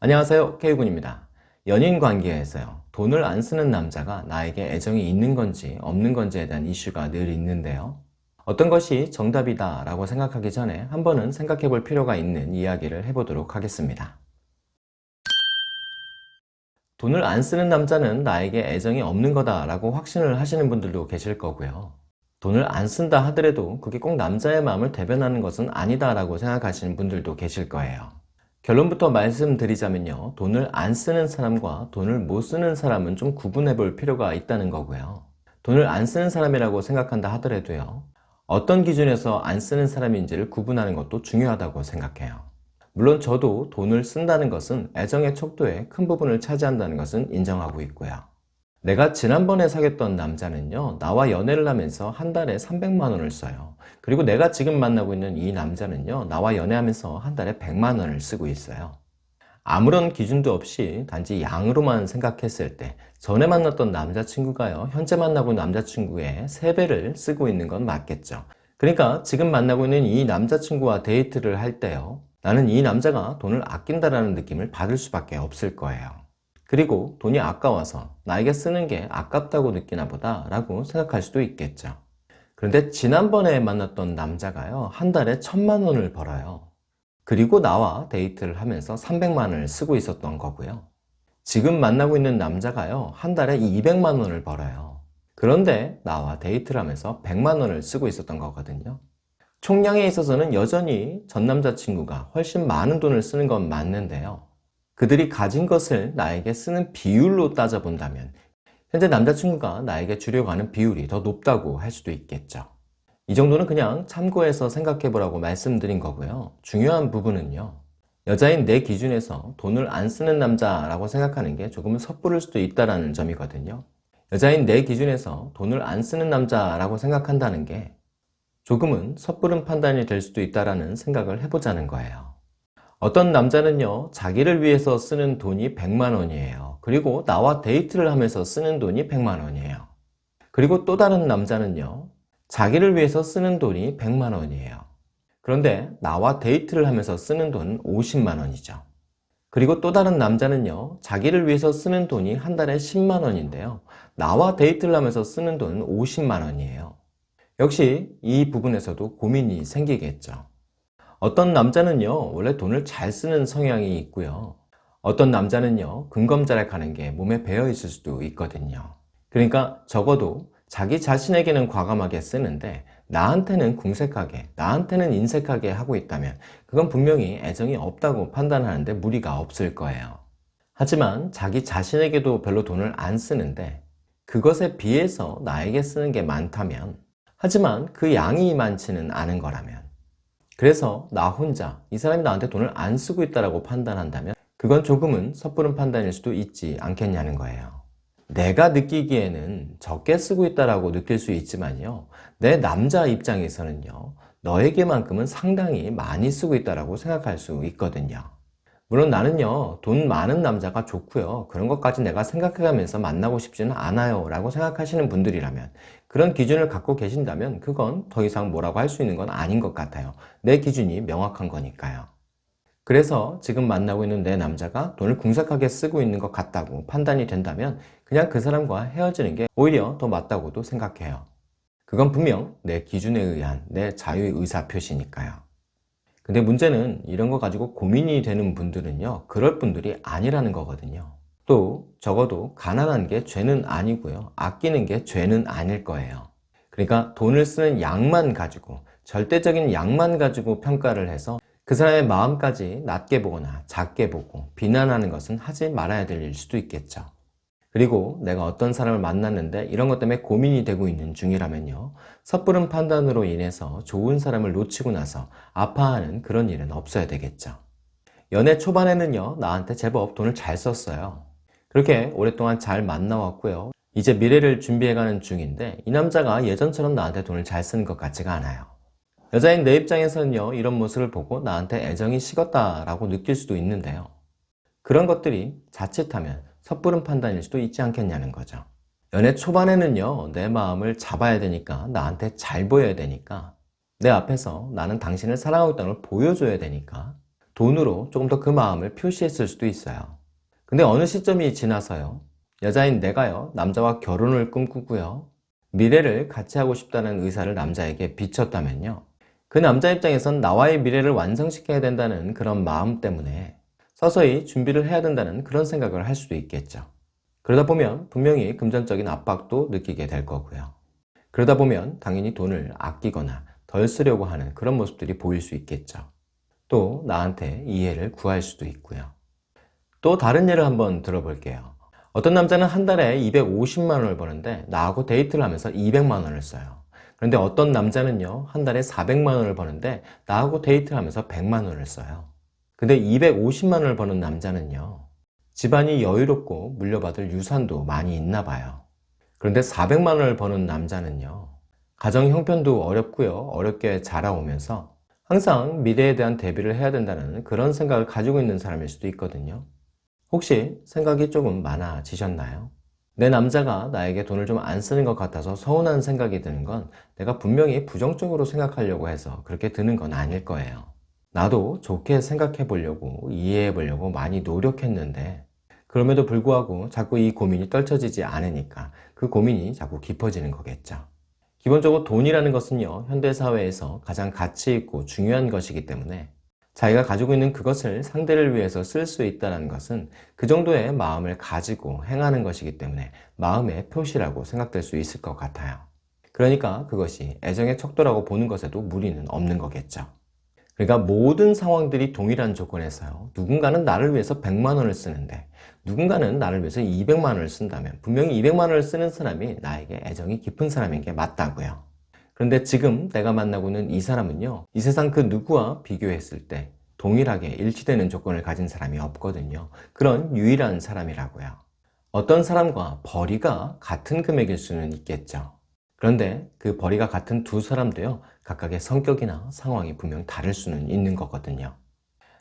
안녕하세요. K군입니다. 연인 관계에서요. 돈을 안 쓰는 남자가 나에게 애정이 있는 건지 없는 건지에 대한 이슈가 늘 있는데요. 어떤 것이 정답이다 라고 생각하기 전에 한 번은 생각해 볼 필요가 있는 이야기를 해보도록 하겠습니다. 돈을 안 쓰는 남자는 나에게 애정이 없는 거다 라고 확신을 하시는 분들도 계실 거고요. 돈을 안 쓴다 하더라도 그게 꼭 남자의 마음을 대변하는 것은 아니다 라고 생각하시는 분들도 계실 거예요 결론부터 말씀드리자면요. 돈을 안 쓰는 사람과 돈을 못 쓰는 사람은 좀 구분해 볼 필요가 있다는 거고요. 돈을 안 쓰는 사람이라고 생각한다 하더라도요. 어떤 기준에서 안 쓰는 사람인지를 구분하는 것도 중요하다고 생각해요. 물론 저도 돈을 쓴다는 것은 애정의 척도에 큰 부분을 차지한다는 것은 인정하고 있고요 내가 지난번에 사귀었던 남자는요 나와 연애를 하면서 한 달에 300만 원을 써요. 그리고 내가 지금 만나고 있는 이 남자는요 나와 연애하면서 한 달에 100만 원을 쓰고 있어요. 아무런 기준도 없이 단지 양으로만 생각했을 때 전에 만났던 남자친구가요 현재 만나고 있는 남자친구의 3배를 쓰고 있는 건 맞겠죠. 그러니까 지금 만나고 있는 이 남자친구와 데이트를 할 때요 나는 이 남자가 돈을 아낀다라는 느낌을 받을 수밖에 없을 거예요 그리고 돈이 아까워서 나에게 쓰는 게 아깝다고 느끼나 보다 라고 생각할 수도 있겠죠. 그런데 지난번에 만났던 남자가요 한 달에 천만 원을 벌어요. 그리고 나와 데이트를 하면서 300만 원을 쓰고 있었던 거고요. 지금 만나고 있는 남자가요 한 달에 200만 원을 벌어요. 그런데 나와 데이트를 하면서 100만 원을 쓰고 있었던 거거든요. 총량에 있어서는 여전히 전 남자친구가 훨씬 많은 돈을 쓰는 건 맞는데요 그들이 가진 것을 나에게 쓰는 비율로 따져본다면 현재 남자친구가 나에게 주려고 하는 비율이 더 높다고 할 수도 있겠죠. 이 정도는 그냥 참고해서 생각해 보라고 말씀드린 거고요. 중요한 부분은요. 여자인 내 기준에서 돈을 안 쓰는 남자라고 생각하는 게 조금은 섣부를 수도 있다는 점이거든요. 여자인 내 기준에서 돈을 안 쓰는 남자라고 생각한다는 게 조금은 섣부른 판단이 될 수도 있다는 생각을 해보자는 거예요 어떤 남자는요 자기를 위해서 쓰는 돈이 100만원이에요. 그리고 나와 데이트를 하면서 쓰는 돈이 100만원이에요. 그리고 또 다른 남자는요 자기를 위해서 쓰는 돈이 100만원이에요. 그런데 나와 데이트를 하면서 쓰는 돈은 50만원이죠. 그리고 또 다른 남자는요 자기를 위해서 쓰는 돈이 한 달에 10만원인데요 나와 데이트를 하면서 쓰는 돈은 50만원이에요. 역시 이 부분에서도 고민이 생기겠죠 어떤 남자는요 원래 돈을 잘 쓰는 성향이 있고요. 어떤 남자는요 근검절약하는 게 몸에 배어 있을 수도 있거든요. 그러니까 적어도 자기 자신에게는 과감하게 쓰는데 나한테는 궁색하게 나한테는 인색하게 하고 있다면 그건 분명히 애정이 없다고 판단하는데 무리가 없을 거예요. 하지만 자기 자신에게도 별로 돈을 안 쓰는데 그것에 비해서 나에게 쓰는 게 많다면 하지만 그 양이 많지는 않은 거라면 그래서 나 혼자 이 사람이 나한테 돈을 안 쓰고 있다고 판단한다면 그건 조금은 섣부른 판단일 수도 있지 않겠냐는 거예요. 내가 느끼기에는 적게 쓰고 있다고 느낄 수 있지만요. 내 남자 입장에서는요. 너에게만큼은 상당히 많이 쓰고 있다고 생각할 수 있거든요 물론 나는요 돈 많은 남자가 좋고요. 그런 것까지 내가 생각해가면서 만나고 싶지는 않아요. 라고 생각하시는 분들이라면 그런 기준을 갖고 계신다면 그건 더 이상 뭐라고 할 수 있는 건 아닌 것 같아요. 내 기준이 명확한 거니까요. 그래서 지금 만나고 있는 내 남자가 돈을 궁색하게 쓰고 있는 것 같다고 판단이 된다면 그냥 그 사람과 헤어지는 게 오히려 더 맞다고도 생각해요. 그건 분명 내 기준에 의한 내 자유의 의사 표시니까요 근데 문제는 이런 거 가지고 고민이 되는 분들은요 그럴 분들이 아니라는 거거든요. 또 적어도 가난한 게 죄는 아니고요 아끼는 게 죄는 아닐 거예요. 그러니까 돈을 쓰는 양만 가지고 절대적인 양만 가지고 평가를 해서 그 사람의 마음까지 낮게 보거나 작게 보고 비난하는 것은 하지 말아야 될 일 수도 있겠죠 그리고 내가 어떤 사람을 만났는데 이런 것 때문에 고민이 되고 있는 중이라면요. 섣부른 판단으로 인해서 좋은 사람을 놓치고 나서 아파하는 그런 일은 없어야 되겠죠. 연애 초반에는요 나한테 제법 돈을 잘 썼어요. 그렇게 오랫동안 잘 만나왔고요. 이제 미래를 준비해가는 중인데 이 남자가 예전처럼 나한테 돈을 잘 쓰는 것 같지가 않아요. 여자인 내 입장에서는요 이런 모습을 보고 나한테 애정이 식었다라고 느낄 수도 있는데요. 그런 것들이 자칫하면 섣부른 판단일 수도 있지 않겠냐는 거죠 연애 초반에는요 내 마음을 잡아야 되니까 나한테 잘 보여야 되니까 내 앞에서 나는 당신을 사랑하고 있다는 걸 보여줘야 되니까 돈으로 조금 더 그 마음을 표시했을 수도 있어요. 근데 어느 시점이 지나서요. 여자인 내가요, 남자와 결혼을 꿈꾸고요. 미래를 같이 하고 싶다는 의사를 남자에게 비쳤다면요. 그 남자 입장에선 나와의 미래를 완성시켜야 된다는 그런 마음 때문에 서서히 준비를 해야 된다는 그런 생각을 할 수도 있겠죠. 그러다 보면 분명히 금전적인 압박도 느끼게 될 거고요. 그러다 보면 당연히 돈을 아끼거나 덜 쓰려고 하는 그런 모습들이 보일 수 있겠죠. 또 나한테 이해를 구할 수도 있고요. 또 다른 예를 한번 들어볼게요. 어떤 남자는 한 달에 250만 원을 버는데 나하고 데이트를 하면서 200만 원을 써요. 그런데 어떤 남자는요, 한 달에 400만 원을 버는데 나하고 데이트를 하면서 100만 원을 써요. 근데 250만 원을 버는 남자는요, 집안이 여유롭고 물려받을 유산도 많이 있나 봐요. 그런데 400만 원을 버는 남자는요, 가정 형편도 어렵고요, 어렵게 자라오면서 항상 미래에 대한 대비를 해야 된다는 그런 생각을 가지고 있는 사람일 수도 있거든요. 혹시 생각이 조금 많아지셨나요? 내 남자가 나에게 돈을 좀 안 쓰는 것 같아서 서운한 생각이 드는 건 내가 분명히 부정적으로 생각하려고 해서 그렇게 드는 건 아닐 거예요. 나도 좋게 생각해 보려고 이해해 보려고 많이 노력했는데 그럼에도 불구하고 자꾸 이 고민이 떨쳐지지 않으니까 그 고민이 자꾸 깊어지는 거겠죠. 기본적으로 돈이라는 것은요, 현대사회에서 가장 가치 있고 중요한 것이기 때문에 자기가 가지고 있는 그것을 상대를 위해서 쓸 수 있다는 것은 그 정도의 마음을 가지고 행하는 것이기 때문에 마음의 표시라고 생각될 수 있을 것 같아요. 그러니까 그것이 애정의 척도라고 보는 것에도 무리는 없는 거겠죠. 그러니까 모든 상황들이 동일한 조건에서요. 누군가는 나를 위해서 100만 원을 쓰는데 누군가는 나를 위해서 200만 원을 쓴다면 분명히 200만 원을 쓰는 사람이 나에게 애정이 깊은 사람인 게 맞다고요. 그런데 지금 내가 만나고 있는 이 사람은요, 이 세상 그 누구와 비교했을 때 동일하게 일치되는 조건을 가진 사람이 없거든요. 그런 유일한 사람이라고요. 어떤 사람과 벌이가 같은 금액일 수는 있겠죠. 그런데 그 벌이가 같은 두 사람도요, 각각의 성격이나 상황이 분명 다를 수는 있는 거거든요.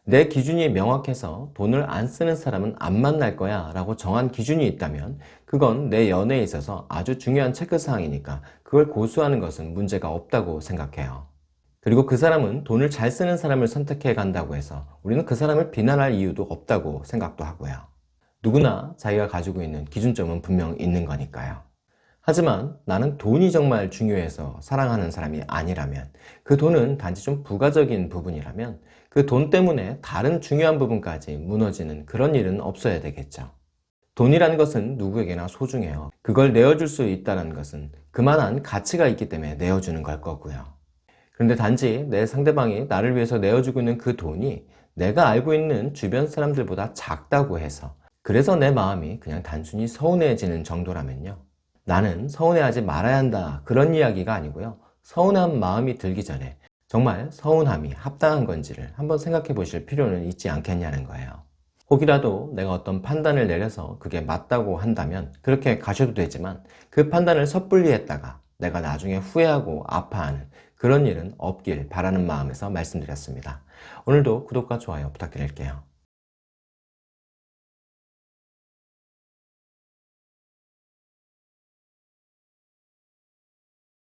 내 기준이 명확해서 돈을 안 쓰는 사람은 안 만날 거야 라고 정한 기준이 있다면 그건 내 연애에 있어서 아주 중요한 체크사항이니까 그걸 고수하는 것은 문제가 없다고 생각해요. 그리고 그 사람은 돈을 잘 쓰는 사람을 선택해 간다고 해서 우리는 그 사람을 비난할 이유도 없다고 생각도 하고요. 누구나 자기가 가지고 있는 기준점은 분명 있는 거니까요. 하지만 나는 돈이 정말 중요해서 사랑하는 사람이 아니라면 그 돈은 단지 좀 부가적인 부분이라면 그 돈 때문에 다른 중요한 부분까지 무너지는 그런 일은 없어야 되겠죠. 돈이라는 것은 누구에게나 소중해요. 그걸 내어줄 수 있다는 것은 그만한 가치가 있기 때문에 내어주는 걸 거고요. 그런데 단지 내 상대방이 나를 위해서 내어주고 있는 그 돈이 내가 알고 있는 주변 사람들보다 작다고 해서 그래서 내 마음이 그냥 단순히 서운해지는 정도라면요. 나는 서운해하지 말아야 한다 그런 이야기가 아니고요. 서운한 마음이 들기 전에 정말 서운함이 합당한 건지를 한번 생각해 보실 필요는 있지 않겠냐는 거예요. 혹이라도 내가 어떤 판단을 내려서 그게 맞다고 한다면 그렇게 가셔도 되지만 그 판단을 섣불리 했다가 내가 나중에 후회하고 아파하는 그런 일은 없길 바라는 마음에서 말씀드렸습니다. 오늘도 구독과 좋아요 부탁드릴게요.